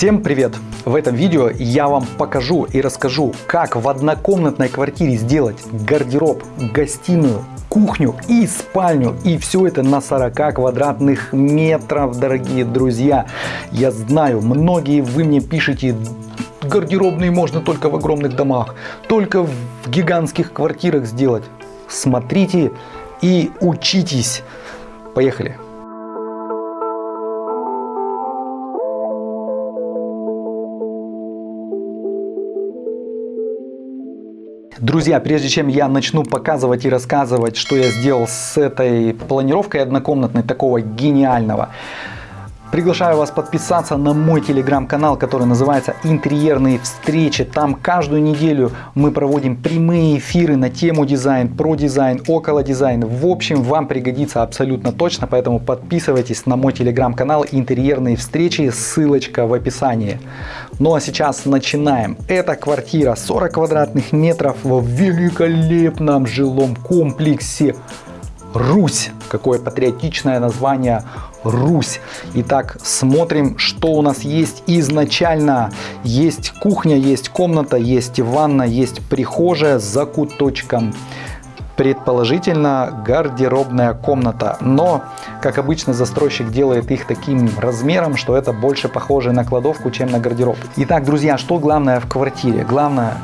Всем привет! В этом видео я вам покажу и расскажу, как в однокомнатной квартире сделать гардероб, гостиную, кухню и спальню. И все это на 40 квадратных метров, дорогие друзья. Я знаю, многие вы мне пишете, гардеробные можно только в огромных домах, только в гигантских квартирах сделать. Смотрите и учитесь. Поехали! Друзья, прежде чем я начну показывать и рассказывать, что я сделал с этой планировкой однокомнатной, такого гениального, Приглашаю вас подписаться на мой телеграм-канал, который называется «Интерьерные встречи». Там каждую неделю мы проводим прямые эфиры на тему дизайн, про дизайн, около дизайна. В общем, вам пригодится абсолютно точно, поэтому подписывайтесь на мой телеграм-канал «Интерьерные встречи», ссылочка в описании. Ну а сейчас начинаем. Это квартира 40 квадратных метров в великолепном жилом комплексе Русь. Какое патриотичное название Русь. Итак, смотрим, что у нас есть изначально. Есть кухня, есть комната, есть ванна, есть прихожая с закуточком. Предположительно гардеробная комната, но, как обычно, застройщик делает их таким размером, что это больше похоже на кладовку, чем на гардероб. Итак, друзья, что главное в квартире? Главное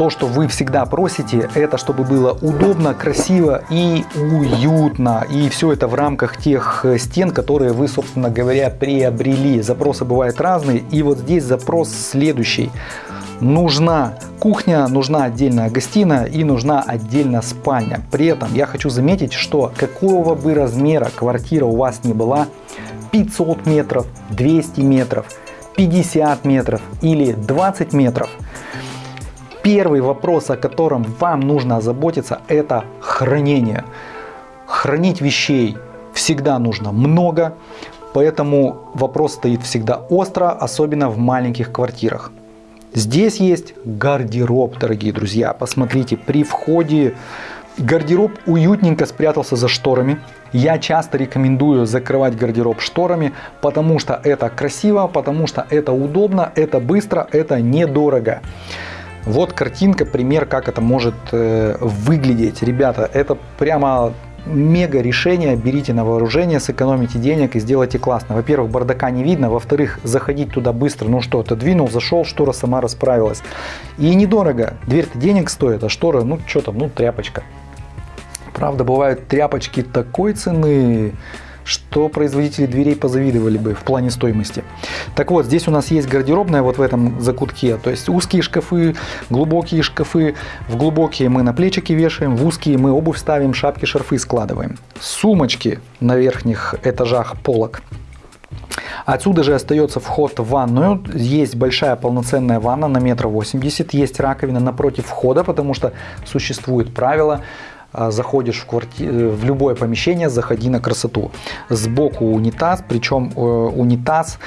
то, что вы всегда просите, это чтобы было удобно, красиво и уютно. И все это в рамках тех э, стен, которые вы, собственно говоря, приобрели. Запросы бывают разные. И вот здесь запрос следующий. Нужна кухня, нужна отдельная гостиная и нужна отдельная спальня. При этом я хочу заметить, что какого бы размера квартира у вас не была, 500 метров, 200 метров, 50 метров или 20 метров – Первый вопрос, о котором вам нужно озаботиться, это хранение. Хранить вещей всегда нужно много, поэтому вопрос стоит всегда остро, особенно в маленьких квартирах. Здесь есть гардероб, дорогие друзья. Посмотрите, при входе гардероб уютненько спрятался за шторами. Я часто рекомендую закрывать гардероб шторами, потому что это красиво, потому что это удобно, это быстро, это недорого. Вот картинка, пример, как это может э, выглядеть. Ребята, это прямо мега решение, берите на вооружение, сэкономите денег и сделайте классно. Во-первых, бардака не видно, во-вторых, заходить туда быстро, ну что, ты двинул, зашел, штора сама расправилась. И недорого, дверь-то денег стоит, а штора, ну что там, ну тряпочка. Правда, бывают тряпочки такой цены, что производители дверей позавидовали бы в плане стоимости. Так вот, здесь у нас есть гардеробная вот в этом закутке, то есть узкие шкафы, глубокие шкафы. В глубокие мы на плечики вешаем, в узкие мы обувь ставим, шапки, шарфы складываем. Сумочки на верхних этажах полок. Отсюда же остается вход в ванную. Есть большая полноценная ванна на метр восемьдесят. Есть раковина напротив входа, потому что существует правило заходишь в, кварти... в любое помещение, заходи на красоту. Сбоку унитаз, причем э, унитаз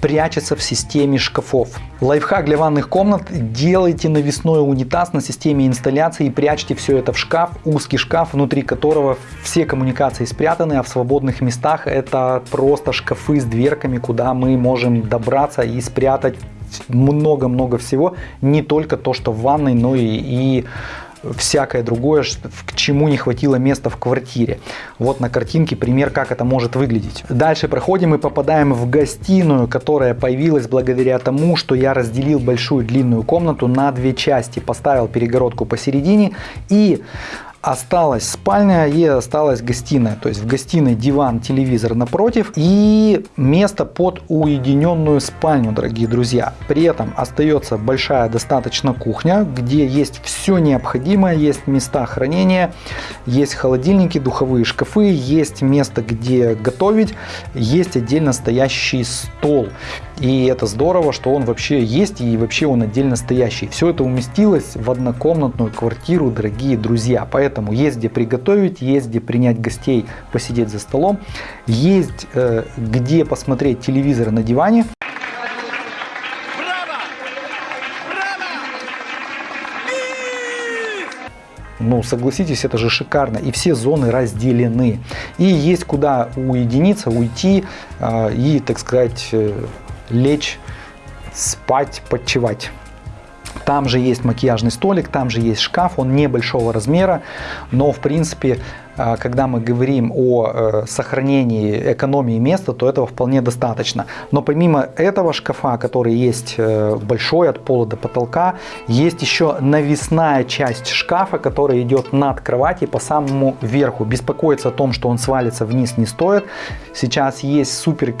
прячется в системе шкафов. Лайфхак для ванных комнат. Делайте навесной унитаз на системе инсталляции и прячьте все это в шкаф, узкий шкаф, внутри которого все коммуникации спрятаны, а в свободных местах это просто шкафы с дверками, куда мы можем добраться и спрятать много-много всего, не только то, что в ванной, но и, и всякое другое, к чему не хватило места в квартире. Вот на картинке пример, как это может выглядеть. Дальше проходим и попадаем в гостиную, которая появилась благодаря тому, что я разделил большую длинную комнату на две части. Поставил перегородку посередине и осталась спальня и осталась гостиная. То есть в гостиной диван, телевизор напротив и место под уединенную спальню, дорогие друзья. При этом остается большая достаточно кухня, где есть все необходимое, есть места хранения, есть холодильники, духовые шкафы, есть место, где готовить, есть отдельно стоящий стол. И это здорово, что он вообще есть и вообще он отдельно стоящий. Все это уместилось в однокомнатную квартиру, дорогие друзья. Поэтому есть где приготовить, есть где принять гостей, посидеть за столом, есть э, где посмотреть телевизор на диване. Ну, согласитесь, это же шикарно. И все зоны разделены. И есть куда уединиться, уйти э, и, так сказать, э, лечь спать, подчевать. Там же есть макияжный столик, там же есть шкаф, он небольшого размера, но в принципе, а, когда мы говорим о э, сохранении экономии места, то этого вполне достаточно. Но помимо этого шкафа, который есть э, большой от пола до потолка, есть еще навесная часть шкафа, которая идет над кровати по самому верху. Беспокоиться о том, что он свалится вниз не стоит. Сейчас есть супер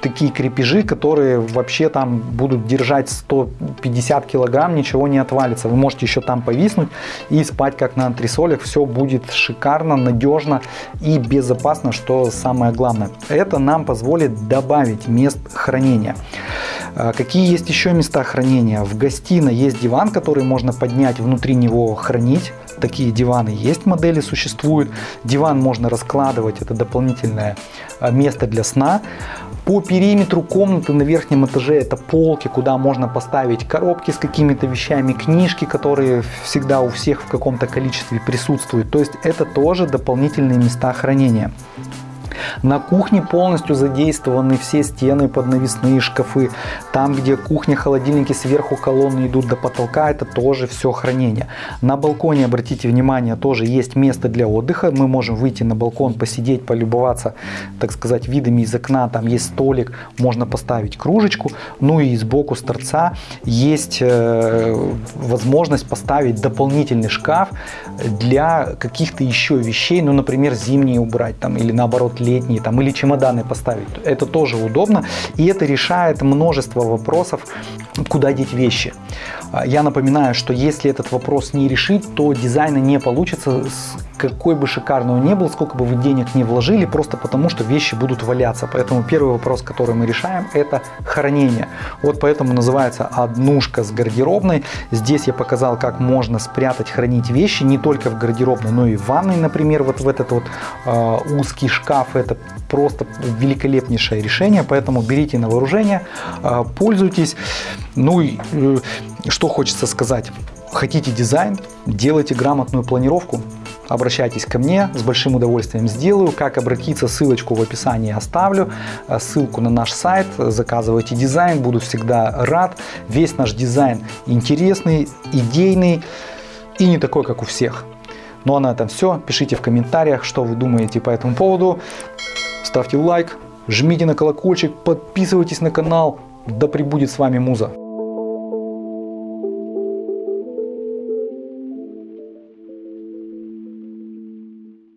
такие крепежи, которые вообще там будут держать 150 килограмм, ничего не отвалится. Вы можете еще там повиснуть и спать как на антресолях. Все будет шикарно, надежно и безопасно, что самое главное. Это нам позволит добавить мест хранения. А, какие есть еще места хранения? В гостиной есть диван, который можно поднять, внутри него хранить. Такие диваны есть, модели существуют. Диван можно раскладывать, это дополнительное а, место для сна. По периметру комнаты на верхнем этаже это полки, куда можно поставить коробки с какими-то вещами, книжки, которые всегда у всех в каком-то количестве присутствуют. То есть это тоже дополнительные места хранения. На кухне полностью задействованы все стены под навесные шкафы. Там, где кухня, холодильники сверху колонны идут до потолка, это тоже все хранение. На балконе, обратите внимание, тоже есть место для отдыха. Мы можем выйти на балкон, посидеть, полюбоваться, так сказать, видами из окна. Там есть столик, можно поставить кружечку. Ну и сбоку с торца есть э, возможность поставить дополнительный шкаф для каких-то еще вещей. Ну, например, зимние убрать там или наоборот летние там, или чемоданы поставить. Это тоже удобно и это решает множество вопросов, куда деть вещи. А, я напоминаю, что если этот вопрос не решить, то дизайна не получится, какой бы шикарный он ни был, сколько бы вы денег не вложили, просто потому что вещи будут валяться. Поэтому первый вопрос, который мы решаем, это хранение. Вот поэтому называется однушка с гардеробной. Здесь я показал, как можно спрятать, хранить вещи не только в гардеробной, но и в ванной, например, вот в этот вот э, узкий шкаф. Это просто великолепнейшее решение, поэтому берите на вооружение, э, пользуйтесь. Ну и э, что хочется сказать. Хотите дизайн, делайте грамотную планировку, обращайтесь ко мне, с большим удовольствием сделаю. Как обратиться, ссылочку в описании оставлю, э, ссылку на наш сайт, заказывайте дизайн, буду всегда рад. Весь наш дизайн интересный, идейный и не такой, как у всех. Ну а на этом все. Пишите в комментариях, что вы думаете по этому поводу. Ставьте лайк, жмите на колокольчик, подписывайтесь на канал. Да пребудет с вами Муза.